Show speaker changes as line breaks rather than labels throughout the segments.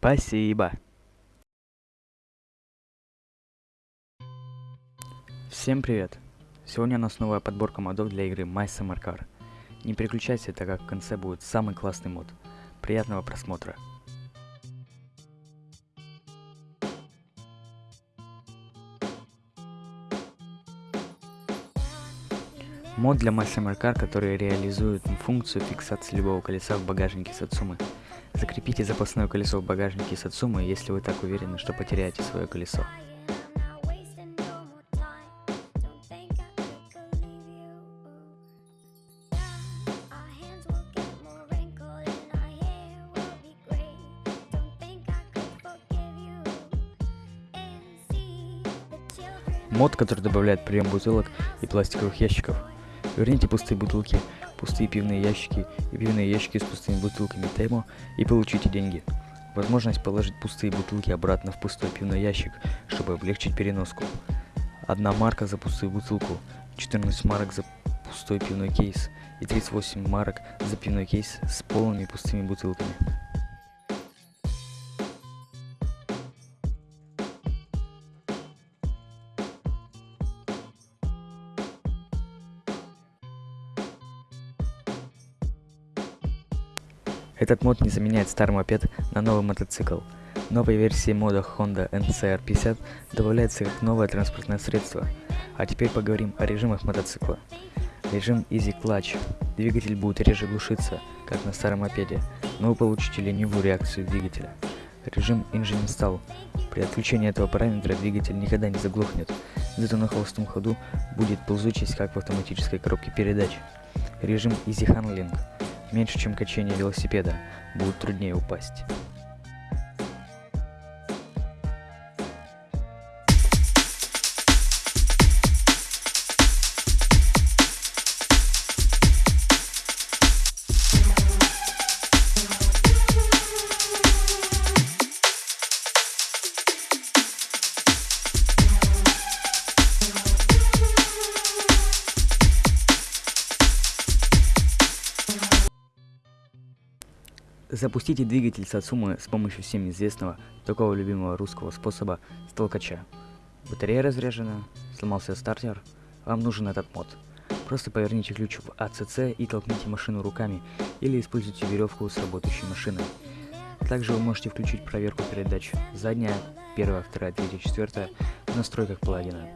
Спасибо. Всем привет! Сегодня у нас новая подборка модов для игры My Summer Car. Не переключайся, так как в конце будет самый классный мод. Приятного просмотра! Мод для My Summer Car, который реализует функцию фиксации любого колеса в багажнике Сацумы. Закрепите запасное колесо в багажнике Сацумы, если вы так уверены, что потеряете свое колесо. Мод, который добавляет прием бутылок и пластиковых ящиков. Верните пустые бутылки, пустые пивные ящики и пивные ящики с пустыми бутылками Темо и получите деньги. Возможность положить пустые бутылки обратно в пустой пивной ящик, чтобы облегчить переноску. Одна марка за пустую бутылку, 14 марок за пустой пивной кейс и 38 марок за пивной кейс с полными пустыми бутылками. Этот мод не заменяет старый мопед на новый мотоцикл. Новой версии мода Honda NCR 50 добавляется как новое транспортное средство. А теперь поговорим о режимах мотоцикла. Режим Easy Clutch. Двигатель будет реже глушиться, как на старом мопеде, но вы получите ленивую реакцию двигателя. Режим Engine Install. При отключении этого параметра двигатель никогда не заглохнет, зато на холостом ходу будет ползучесть, как в автоматической коробке передач. Режим Easy Handling меньше, чем качение велосипеда, будет труднее упасть. Запустите двигатель Сацумы с помощью всем известного, такого любимого русского способа столкача. Батарея разряжена, сломался стартер, вам нужен этот мод. Просто поверните ключ в АЦЦ и толкните машину руками, или используйте веревку с работающей машиной. Также вы можете включить проверку передач задняя, первая, вторая, третья, четвертая в настройках паладина.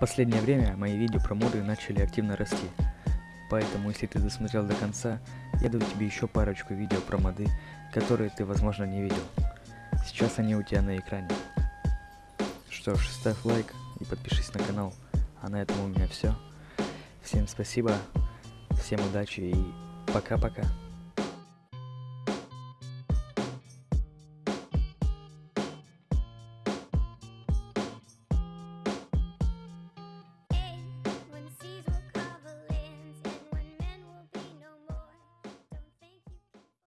Последнее время мои видео про моды начали активно расти. Поэтому, если ты досмотрел до конца, я даю тебе еще парочку видео про моды, которые ты, возможно, не видел. Сейчас они у тебя на экране. Что ж, ставь лайк и подпишись на канал. А на этом у меня все. Всем спасибо, всем удачи и пока-пока.